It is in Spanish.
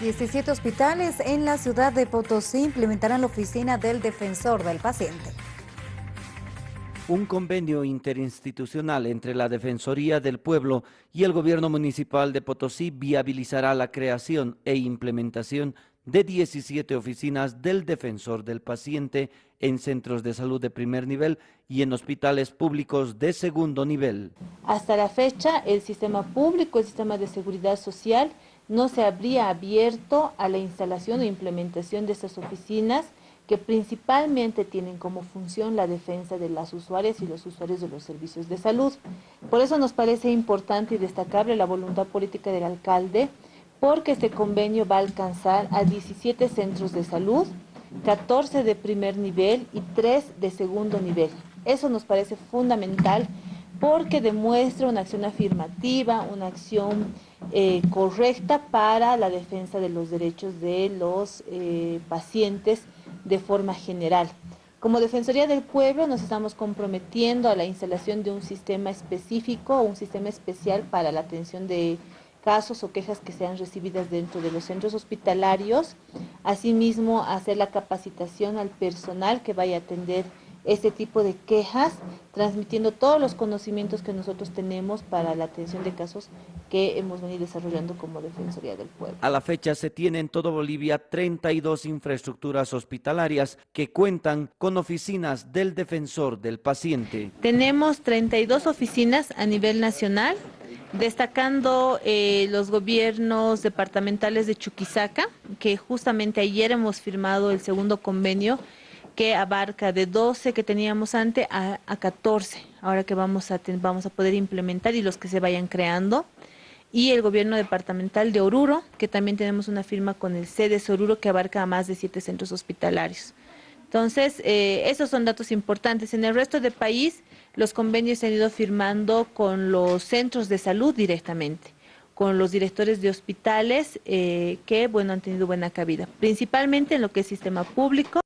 17 hospitales en la ciudad de Potosí implementarán la oficina del defensor del paciente. Un convenio interinstitucional entre la Defensoría del Pueblo y el Gobierno Municipal de Potosí viabilizará la creación e implementación de 17 oficinas del defensor del paciente en centros de salud de primer nivel y en hospitales públicos de segundo nivel. Hasta la fecha, el sistema público, el sistema de seguridad social, no se habría abierto a la instalación e implementación de estas oficinas que principalmente tienen como función la defensa de las usuarias y los usuarios de los servicios de salud. Por eso nos parece importante y destacable la voluntad política del alcalde, porque este convenio va a alcanzar a 17 centros de salud, 14 de primer nivel y 3 de segundo nivel. Eso nos parece fundamental porque demuestra una acción afirmativa, una acción eh, correcta para la defensa de los derechos de los eh, pacientes de forma general. Como Defensoría del Pueblo nos estamos comprometiendo a la instalación de un sistema específico, un sistema especial para la atención de casos o quejas que sean recibidas dentro de los centros hospitalarios, asimismo hacer la capacitación al personal que vaya a atender este tipo de quejas, transmitiendo todos los conocimientos que nosotros tenemos para la atención de casos que hemos venido desarrollando como Defensoría del Pueblo. A la fecha se tienen en todo Bolivia 32 infraestructuras hospitalarias que cuentan con oficinas del defensor del paciente. Tenemos 32 oficinas a nivel nacional, destacando eh, los gobiernos departamentales de Chuquisaca, que justamente ayer hemos firmado el segundo convenio que abarca de 12 que teníamos antes a, 14, ahora que vamos a, vamos a poder implementar y los que se vayan creando. Y el gobierno departamental de Oruro, que también tenemos una firma con el CEDES Oruro que abarca a más de siete centros hospitalarios. Entonces, eh, esos son datos importantes. En el resto del país, los convenios se han ido firmando con los centros de salud directamente, con los directores de hospitales eh, que, bueno, han tenido buena cabida, principalmente en lo que es sistema público.